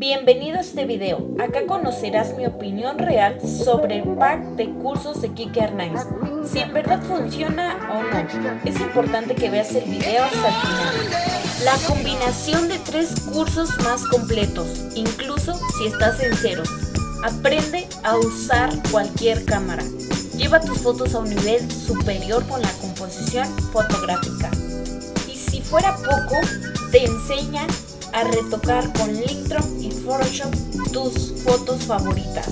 Bienvenido a este video, acá conocerás mi opinión real sobre el pack de cursos de Kike Arnaiz, si en verdad funciona o no. Es importante que veas el video hasta el final. La combinación de tres cursos más completos, incluso si estás en ceros. Aprende a usar cualquier cámara. Lleva tus fotos a un nivel superior con la composición fotográfica. Y si fuera poco, te enseñan a retocar con Lightroom y Photoshop tus fotos favoritas.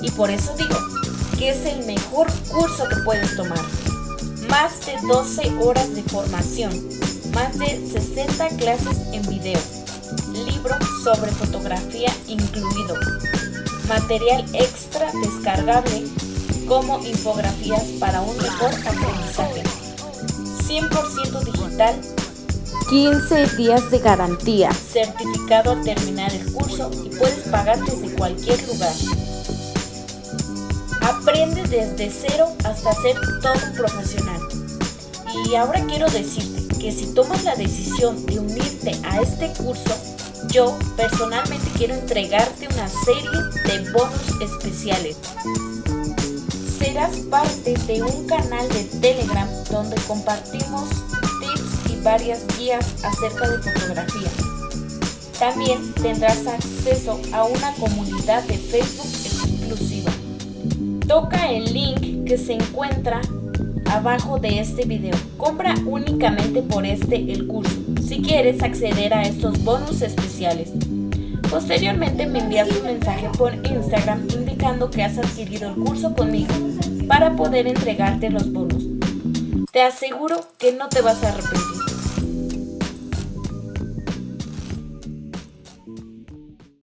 Y por eso digo que es el mejor curso que puedes tomar. Más de 12 horas de formación, más de 60 clases en video, libro sobre fotografía incluido, material extra descargable como infografías para un mejor aprendizaje, 100% digital 15 días de garantía, certificado al terminar el curso y puedes pagar desde cualquier lugar. Aprende desde cero hasta ser todo profesional. Y ahora quiero decirte que si tomas la decisión de unirte a este curso, yo personalmente quiero entregarte una serie de bonus especiales. Serás parte de un canal de Telegram donde compartimos varias guías acerca de fotografía. También tendrás acceso a una comunidad de Facebook exclusiva. Toca el link que se encuentra abajo de este video. Compra únicamente por este el curso, si quieres acceder a estos bonus especiales. Posteriormente me envías un mensaje por Instagram indicando que has adquirido el curso conmigo para poder entregarte los bonus. Te aseguro que no te vas a arrepentir.